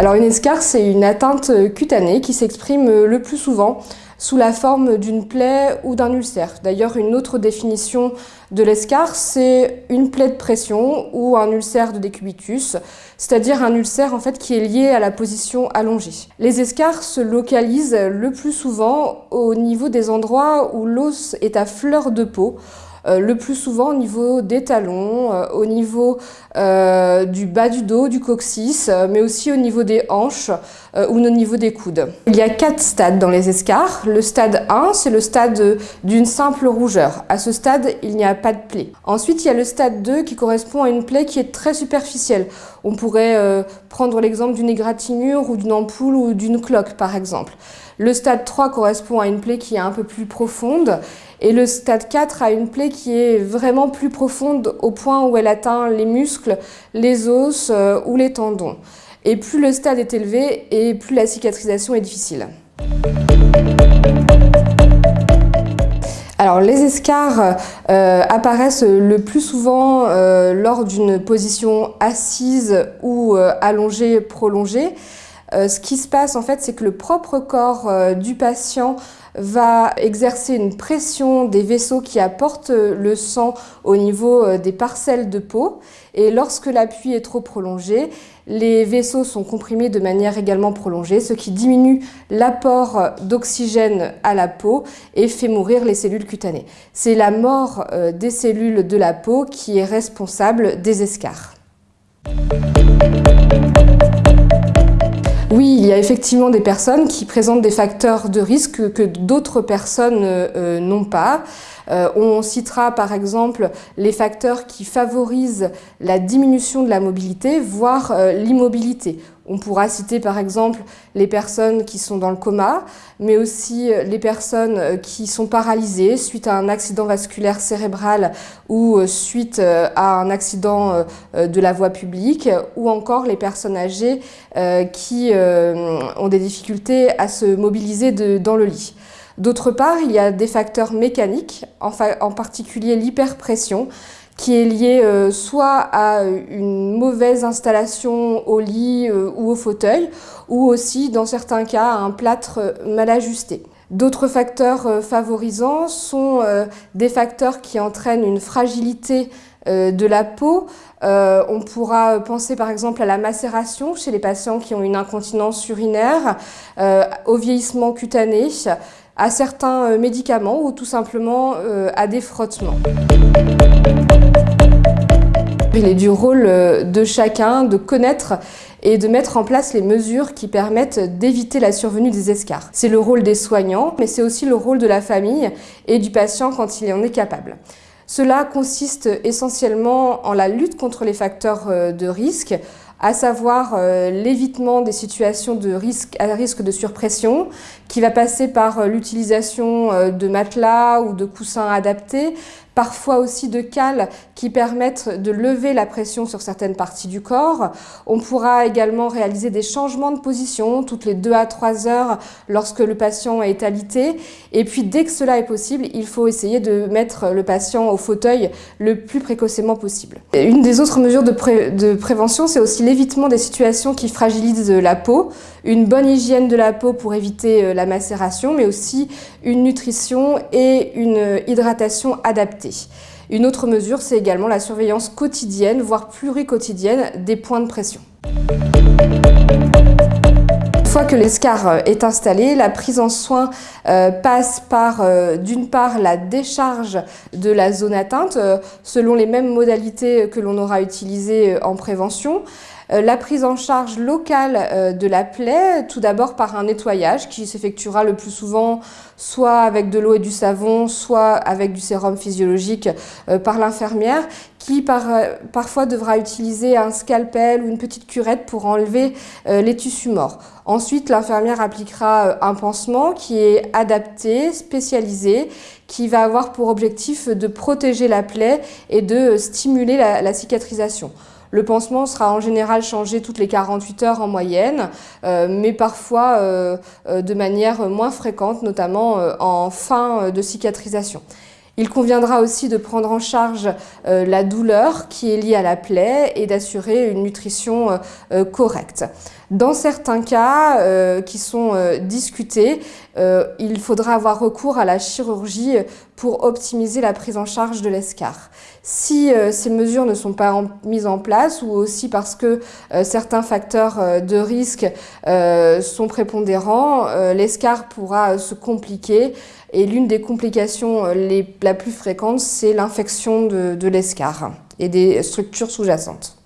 Alors une escarre, c'est une atteinte cutanée qui s'exprime le plus souvent sous la forme d'une plaie ou d'un ulcère. D'ailleurs, une autre définition de l'escarre, c'est une plaie de pression ou un ulcère de décubitus, c'est-à-dire un ulcère en fait qui est lié à la position allongée. Les escarres se localisent le plus souvent au niveau des endroits où l'os est à fleur de peau, le plus souvent au niveau des talons, euh, au niveau euh, du bas du dos, du coccyx, mais aussi au niveau des hanches ou au niveau des coudes. Il y a quatre stades dans les escarres. Le stade 1, c'est le stade d'une simple rougeur. À ce stade, il n'y a pas de plaie. Ensuite, il y a le stade 2 qui correspond à une plaie qui est très superficielle. On pourrait prendre l'exemple d'une égratignure ou d'une ampoule ou d'une cloque, par exemple. Le stade 3 correspond à une plaie qui est un peu plus profonde et le stade 4 a une plaie qui est vraiment plus profonde au point où elle atteint les muscles, les os euh, ou les tendons. Et plus le stade est élevé et plus la cicatrisation est difficile. Alors les escarres euh, apparaissent le plus souvent euh, lors d'une position assise ou allongée prolongée. Ce qui se passe en fait, c'est que le propre corps du patient va exercer une pression des vaisseaux qui apportent le sang au niveau euh, des parcelles de peau. Et lorsque l'appui est trop prolongé, les vaisseaux sont comprimés de manière également prolongée, ce qui diminue l'apport d'oxygène à la peau et fait mourir les cellules cutanées. C'est la mort euh, des cellules de la peau qui est responsable des escarres. Oui, il y a effectivement des personnes qui présentent des facteurs de risque que d'autres personnes euh, euh, n'ont pas. Euh, on citera par exemple les facteurs qui favorisent la diminution de la mobilité, voire l'immobilité. On pourra citer par exemple les personnes qui sont dans le coma, mais aussi les personnes qui sont paralysées suite à un accident vasculaire cérébral ou suite à un accident de la voie publique, ou encore les personnes âgées qui euh, ont des difficultés à se mobiliser dans le lit. D'autre part, il y a des facteurs mécaniques, en, particulier l'hyperpression, qui est liée euh, soit à une mauvaise installation au lit euh, ou au fauteuil, ou aussi, dans certains cas, à un plâtre mal ajusté. D'autres facteurs favorisants sont des facteurs qui entraînent une fragilité euh, de la peau. Euh, on pourra penser par exemple à la macération chez les patients qui ont une incontinence urinaire, euh, au vieillissement cutané, à certains médicaments ou tout simplement à des frottements. Il est du rôle de chacun de connaître et de mettre en place les mesures qui permettent d'éviter la survenue des escarres. C'est le rôle des soignants, mais c'est aussi le rôle de la famille et du patient quand il en est capable. Cela consiste essentiellement en la lutte contre les facteurs euh, de risque, à savoir euh, l'évitement des situations de risque, à risque de surpression, qui va passer par euh, l'utilisation de matelas ou de coussins adaptés, parfois aussi de cales qui permettent de lever la pression sur certaines parties du corps. On pourra également réaliser des changements de position toutes les 2 à 3 heures lorsque le patient est alité. Et puis dès que cela est possible, il faut essayer de mettre le patient au fauteuil le plus précocement possible. une des autres mesures de, prévention, c'est aussi l'évitement des situations qui fragilisent la peau, une bonne hygiène de la peau pour éviter euh, la macération, mais aussi une nutrition et une hydratation adaptée. Une autre mesure, c'est également la surveillance quotidienne, voire pluriquotidienne, des points de pression. Que l'escar est installé, la prise en soin euh, passe par, euh, d'une part, la décharge de la zone atteinte, euh, selon les mêmes modalités que l'on aura utilisées en prévention, euh, la prise en charge locale euh, de la plaie, tout d'abord par un nettoyage qui s'effectuera le plus souvent soit avec de l'eau et du savon, soit avec du sérum physiologique euh, par l'infirmière qui parfois devra utiliser un scalpel ou une petite curette pour enlever les tissus morts. Ensuite, l'infirmière appliquera un pansement qui est adapté, spécialisé, qui va avoir pour objectif de protéger la plaie et de stimuler la cicatrisation. Le pansement sera en général changé toutes les 48 heures en moyenne, euh, mais parfois euh, euh, de manière moins fréquente, notamment en fin de cicatrisation. Il conviendra aussi de prendre en charge la douleur qui est liée à la plaie et d'assurer une nutrition correcte. Dans certains cas euh, qui sont euh, discutés, euh, il faudra avoir recours à la chirurgie pour optimiser la prise en charge de l'escar. Si ces mesures ne sont pas mises en place ou aussi parce que certains facteurs de risque sont prépondérants, l'escar pourra se compliquer et l'une des complications les, la plus fréquentes, c'est l'infection de, de et des structures sous-jacentes.